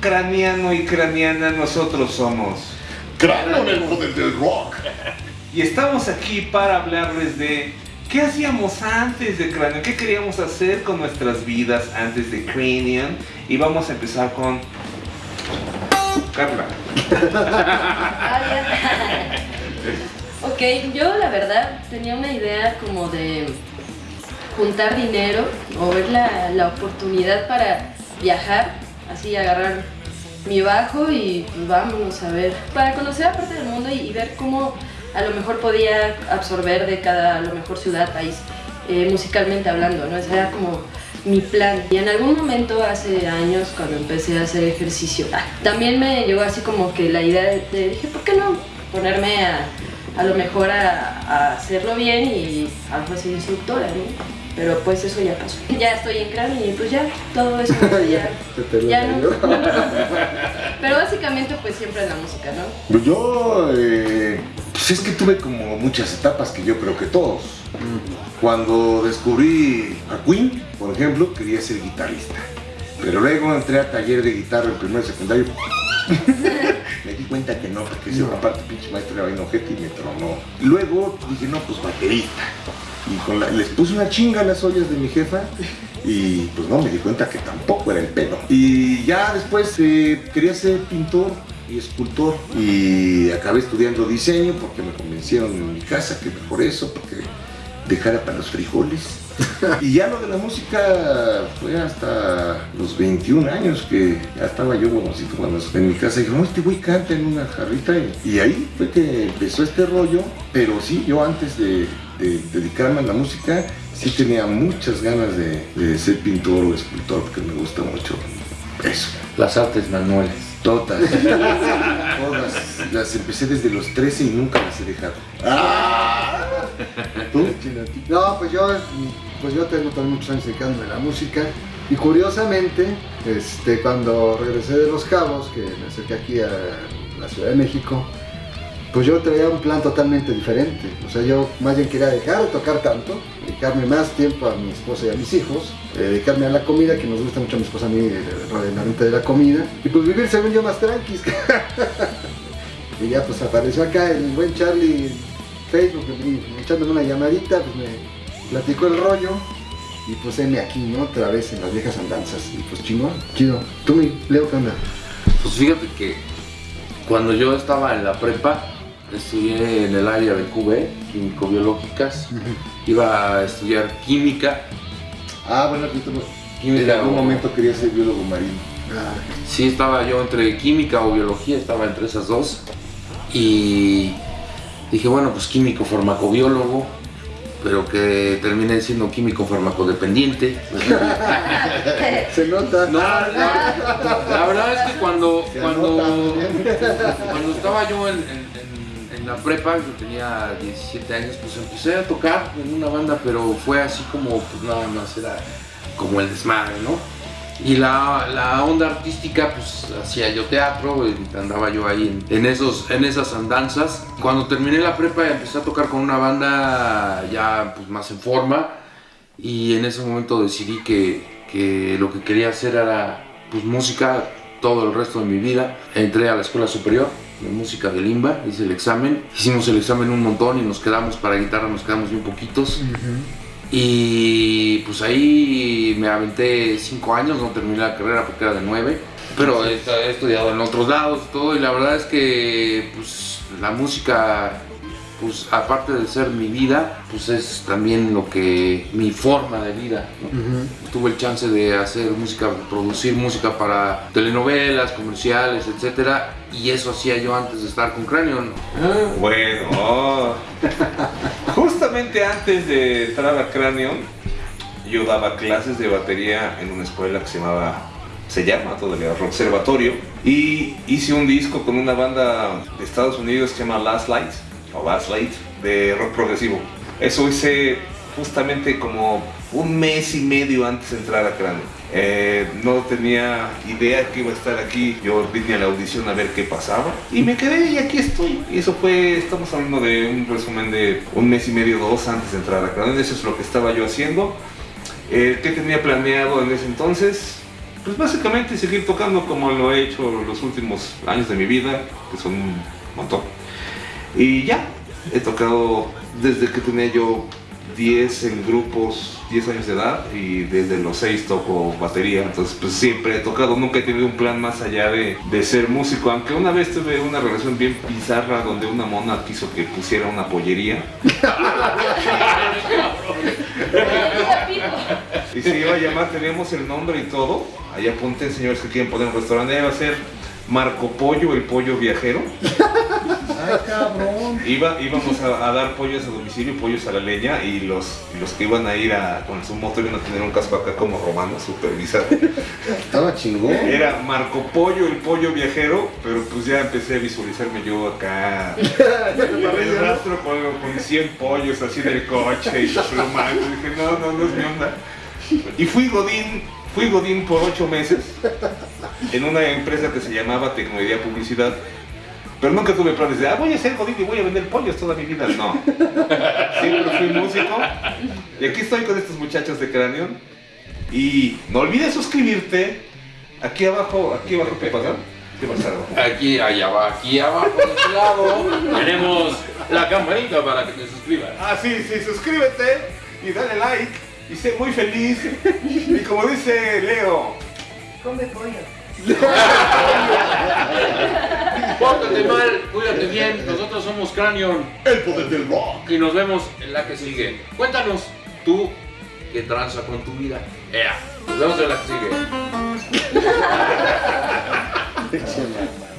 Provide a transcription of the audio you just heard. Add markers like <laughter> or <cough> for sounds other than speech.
craniano y craniana, nosotros somos Cráneo en el poder del rock. y estamos aquí para hablarles de qué hacíamos antes de Cranion, qué queríamos hacer con nuestras vidas antes de Cranion y vamos a empezar con Carla. Ah, <laughs> ya. ok, yo la verdad tenía una idea como de juntar dinero o ver la, la oportunidad para viajar, así agarrar mi bajo y pues vámonos a ver, para conocer la parte del mundo y, ver cómo a lo mejor podía absorber de cada, lo mejor ciudad, país, eh, musicalmente hablando, ¿no? Ese era como mi plan. Y en algún momento, hace años, cuando empecé a hacer ejercicio, ah, también me llegó así como que la idea de, de- dije, ¿por qué no ponerme a, a lo mejor a, hacerlo bien y a ser instructora. Pero pues eso ya pasó. Ya estoy en cráneo y pues ya, todo eso <laughs> ya, ya no. <laughs> Pero básicamente pues siempre en la música, ¿no? Pues Yo, eh, pues es que tuve como muchas etapas que yo creo que todos. Cuando descubrí a Queen, por ejemplo, quería ser guitarrista. Pero luego entré a taller de guitarra en primer secundario. <laughs> me di cuenta que no, porque ese aparte pinche maestro era bien ojete y me tronó. Luego dije, no, pues baterista. Y les puse una chinga a las ollas de mi jefa y pues no, me di cuenta que tampoco era el pelo. Y ya después eh, quería ser pintor y escultor y acabé estudiando diseño porque me convencieron en mi casa que mejor eso, porque dejara para los frijoles. <laughs> Y ya lo de la música fue hasta los 21 años que ya estaba yo bonocito cuando en mi casa dije, no, este güey canta en una jarrita y, y ahí fue que empezó este rollo, pero sí, yo antes de, de dedicarme a la música sí tenía muchas ganas de, de ser pintor o escultor porque me gusta mucho eso. Las artes manuales. Todas, <laughs> todas, las empecé desde los 13 y nunca las he dejado. ¿Tú? No, pues yo, pues yo tengo también muchos años dedicándome a la música y curiosamente, este, cuando regresé de Los Cabos, que me acerqué aquí a la Ciudad de México, pues yo traía un plan totalmente diferente. O sea, yo más bien quería dejar de tocar tanto, dedicarme más tiempo a mi esposa y a mis hijos, eh, dedicarme a la comida, que nos gusta mucho a mi esposa a mí, el rollo de la comida, y pues vivir según yo más tranquis. <laughs> y ya pues apareció acá el buen Charlie Facebook, echándome una llamadita, pues me platicó el rollo. Y pues heme aquí, ¿no? Otra vez en las viejas andanzas. Y pues chingón, chido. Tú, mi Leo, ¿qué onda? Pues fíjate que cuando yo estaba en la prepa, estudié en el área de QB, químico-biológicas, iba a estudiar química. Ah, bueno, aquí tengo. En Química algún o- momento quería ser biólogo marino. Ah, Sí, estaba yo entre química o biología, estaba entre esas dos. Y dije, bueno, pues químico farmacobiólogo, pero que terminé siendo químico farmacodependiente. <laughs> se nota. No, la, la verdad es que cuando, cuando, cuando estaba yo en, en- en- en la prepa, yo tenía 17 años, pues empecé a tocar en una banda, pero fue así como, pues nada más era como el desmadre, ¿no? Y la, la onda artística, pues hacía yo teatro, andaba yo ahí en, en esos, en esas andanzas. Cuando terminé la prepa empecé a tocar con una banda ya pues, más en forma y en ese momento decidí que, que lo que quería hacer era pues, música todo el resto de mi vida. Entré a la escuela superior de música de Limba, hice el examen, hicimos el examen un montón y nos quedamos para guitarra, nos quedamos bien poquitos. Y pues ahí me aventé cinco años, no terminé la carrera porque era de nueve. Pero he, he estudiado en otros lados y todo, y la verdad es que pues, la música, pues aparte de ser mi vida, pues es también lo que, mi forma de vida. ¿no? Tuve el chance de hacer música, producir música para telenovelas, comerciales, etcétera, y eso hacía yo antes de estar con Cranion. Bueno, <laughs> justamente antes de entrar a Cranion, yo daba clases de batería en una escuela que se llamaba, se llama todavía Observatorio, y hice un disco con una banda de Estados Unidos que se llama Last Light, o Last Light, de rock progresivo. Eso hice justamente como un mes y medio antes de entrar a Cranion. Eh, no tenía idea que iba a estar aquí. Yo vine a la audición a ver qué pasaba y me quedé y aquí estoy. Y eso fue, estamos hablando de un resumen de un mes y medio, dos antes de entrar a Cranion. Eso es lo que estaba yo haciendo. Eh, ¿Qué tenía planeado en ese entonces? pues básicamente seguir tocando como lo he hecho los últimos años de mi vida, que son un montón. Y ya, he tocado desde que tenía yo 10 en grupos, 10 años de edad y desde los 6 toco batería, entonces pues siempre he tocado, nunca he tenido un plan más allá de, de ser músico, aunque una vez tuve una relación bien bizarra donde una mona quiso que pusiera una pollería. <laughs> Y se iba a llamar, teníamos el nombre y todo, ahí apunten señores que quieren poner un restaurante, iba a ser Marco Pollo, el pollo viajero. <laughs> Cabrón. Iba, íbamos a, a dar pollos a domicilio, pollos a la leña, y los, los que iban a ir a, con su moto iban a tener un casco acá como romano, super bizarro. Estaba chingón. Era Marco Pollo, el pollo viajero, pero pues ya empecé a visualizarme yo acá <laughs> en el rastro con, con 100 pollos así en el coche y plumando. Dije, no, no, no es mi onda. Y fui Godín, fui Godín por 8 meses en una empresa que se llamaba Tecnología Publicidad. Pero nunca tuve planes de, ah, voy a ser Godín y voy a vender pollos toda mi vida. No. <laughs> Siempre fui músico. Y aquí estoy con estos muchachos de Cráneo. Y no olvides suscribirte. Aquí abajo, aquí abajo, ¿qué pasa? ¿Qué pasa abajo? Aquí, allá abajo, aquí abajo, de este lado, tenemos la campanita para que te suscribas. Ah, sí, sí, suscríbete y dale like y sé muy feliz. Y como dice Leo, Come pollo. <laughs> Pórtate mal, cuídate bien, nosotros somos Cranion El poder del rock. y nos vemos en la que sigue. Cuéntanos, tú, ¿qué tranza con tu vida? Ea, nos vemos en la que sigue. <laughs>